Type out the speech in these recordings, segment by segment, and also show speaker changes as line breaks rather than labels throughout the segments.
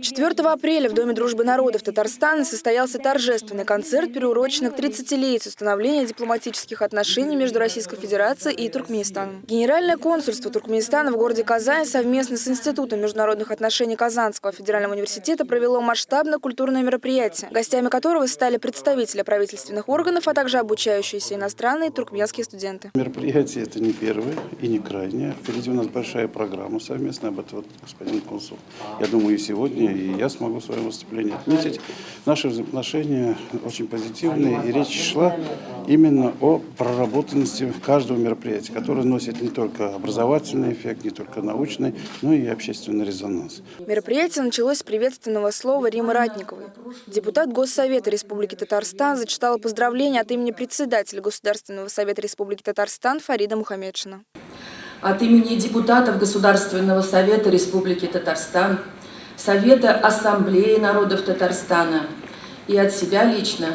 4 апреля в Доме дружбы народов Татарстана состоялся торжественный концерт, приуроченный к 30-летию установления дипломатических отношений между Российской Федерацией и Туркменистаном. Генеральное консульство Туркменистана в городе Казань совместно с Институтом международных отношений Казанского федерального университета провело масштабное культурное мероприятие, гостями которого стали представители правительственных органов, а также обучающиеся иностранные туркменские студенты.
Мероприятие это не первое и не крайнее. Впереди у нас большая программа совместная, об этом вот господин консул. Я думаю, и сегодня и я смогу в своем выступлении отметить. Наши взаимоотношения очень позитивные, и речь шла именно о проработанности каждого мероприятия, которое носит не только образовательный эффект, не только научный, но и общественный резонанс.
Мероприятие началось с приветственного слова Римы Ратниковой. Депутат Госсовета Республики Татарстан зачитала поздравления от имени председателя Государственного совета Республики Татарстан Фарида Мухаммедшина.
От имени депутатов Государственного совета Республики Татарстан Совета Ассамблеи народов Татарстана и от себя лично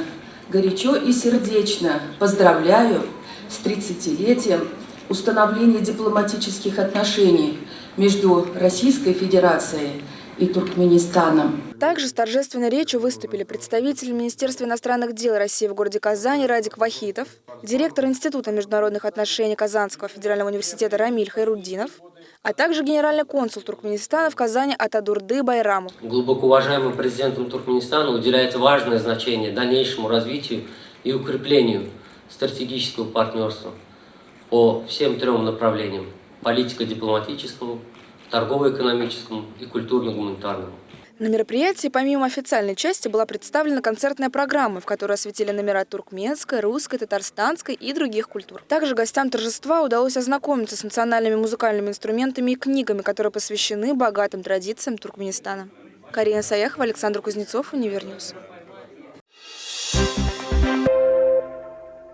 горячо и сердечно поздравляю с 30-летием установления дипломатических отношений между Российской Федерацией и Туркменистаном.
Также с торжественной речью выступили представители Министерства иностранных дел России в городе Казани Радик Вахитов, директор Института международных отношений Казанского федерального университета Рамиль Хайруддинов, а также генеральный консул Туркменистана в Казани Атадурды Байрамов.
Глубоко уважаемым президентом Туркменистана уделяется важное значение дальнейшему развитию и укреплению стратегического партнерства по всем трем направлениям – политико-дипломатическому, торгово-экономическому и культурно-гуманитарному.
На мероприятии помимо официальной части была представлена концертная программа, в которой осветили номера туркменской, русской, татарстанской и других культур. Также гостям торжества удалось ознакомиться с национальными музыкальными инструментами и книгами, которые посвящены богатым традициям Туркменистана. Карина Саяхова, Александр Кузнецов, Univer News.